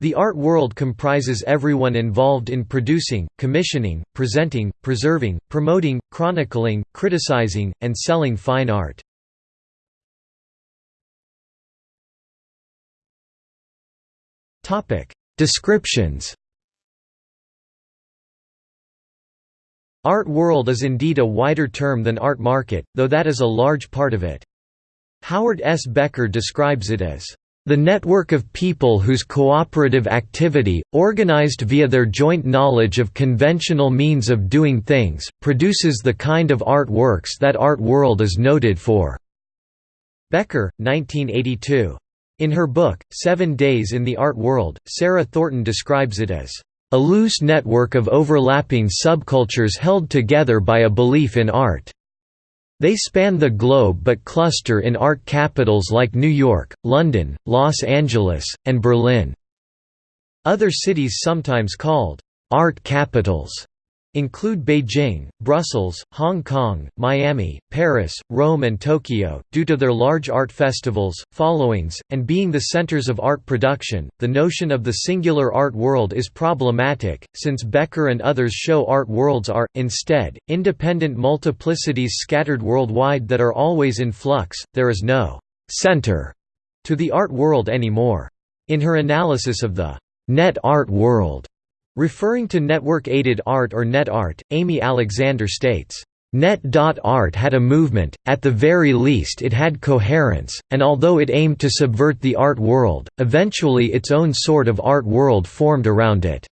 The art world comprises everyone involved in producing, commissioning, presenting, preserving, promoting, chronicling, criticizing, and selling fine art. Descriptions Art world is indeed a wider term than art market, though that is a large part of it. Howard S. Becker describes it as the network of people whose cooperative activity, organized via their joint knowledge of conventional means of doing things, produces the kind of art works that art world is noted for." Becker, 1982. In her book, Seven Days in the Art World, Sarah Thornton describes it as, "...a loose network of overlapping subcultures held together by a belief in art." They span the globe but cluster in art capitals like New York, London, Los Angeles, and Berlin. Other cities sometimes called art capitals include Beijing, Brussels, Hong Kong, Miami, Paris, Rome and Tokyo. Due to their large art festivals, followings, and being the centers of art production, the notion of the singular art world is problematic, since Becker and others show art worlds are, instead, independent multiplicities scattered worldwide that are always in flux, there is no «center» to the art world anymore. In her analysis of the «net art world», Referring to network-aided art or net art, Amy Alexander states, Net.art had a movement, at the very least it had coherence, and although it aimed to subvert the art world, eventually its own sort of art world formed around it.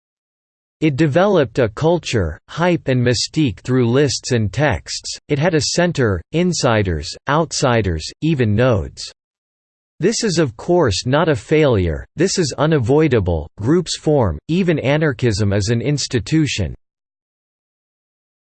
It developed a culture, hype and mystique through lists and texts, it had a center, insiders, outsiders, even nodes. This is of course not a failure, this is unavoidable, groups form, even anarchism is an institution.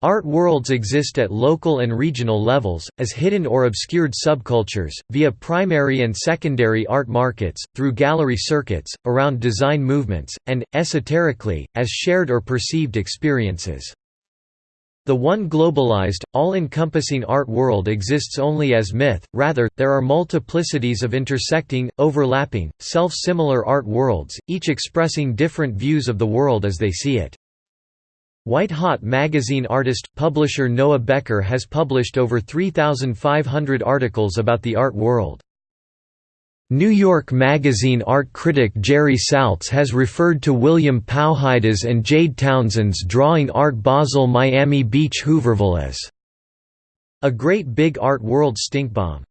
Art worlds exist at local and regional levels, as hidden or obscured subcultures, via primary and secondary art markets, through gallery circuits, around design movements, and, esoterically, as shared or perceived experiences. The one globalized, all-encompassing art world exists only as myth, rather, there are multiplicities of intersecting, overlapping, self-similar art worlds, each expressing different views of the world as they see it. White Hot magazine artist, publisher Noah Becker has published over 3,500 articles about the art world. New York Magazine art critic Jerry Saltz has referred to William Powhida's and Jade Townsend's drawing Art Basel Miami Beach Hooverville as a great big art world stinkbomb.